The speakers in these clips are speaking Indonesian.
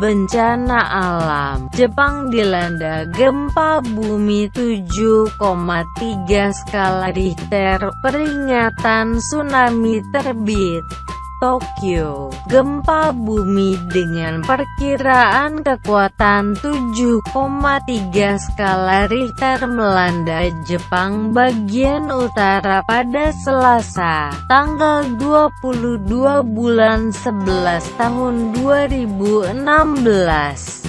bencana alam. Jepang dilanda gempa bumi 7,3 skala Richter, peringatan tsunami terbit. Tokyo, gempa bumi dengan perkiraan kekuatan 7,3 skala Richter melanda Jepang bagian utara pada Selasa, tanggal 22 bulan 11 tahun 2016.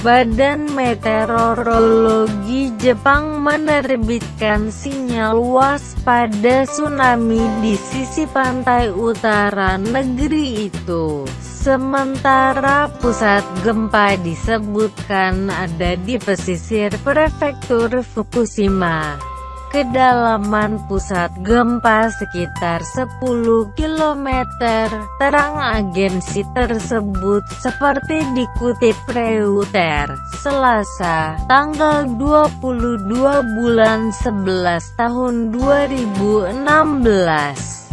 Badan Meteorologi Jepang menerbitkan sinyal waspada tsunami di sisi pantai utara negeri itu. Sementara pusat gempa disebutkan ada di pesisir prefektur Fukushima. Kedalaman pusat gempa sekitar 10 km, terang agensi tersebut seperti dikutip Reuters, Selasa, tanggal 22 bulan 11 tahun 2016.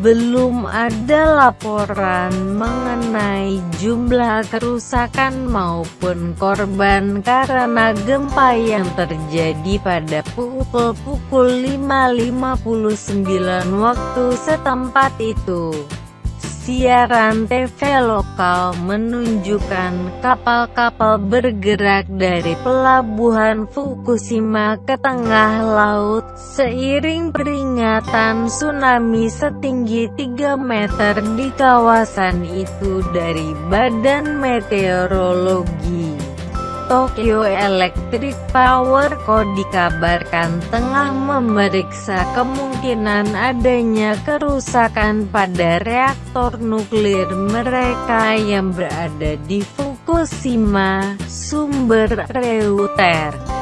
Belum ada laporan mengenai jumlah kerusakan maupun korban karena gempa yang terjadi pada pukul 5.59 waktu setempat itu. Siaran TV lokal menunjukkan kapal-kapal bergerak dari pelabuhan Fukushima ke tengah laut, seiring peringatan tsunami setinggi 3 meter di kawasan itu dari Badan Meteorologi. Tokyo Electric Power Co dikabarkan tengah memeriksa kemungkinan adanya kerusakan pada reaktor nuklir mereka yang berada di Fukushima, sumber Reuters.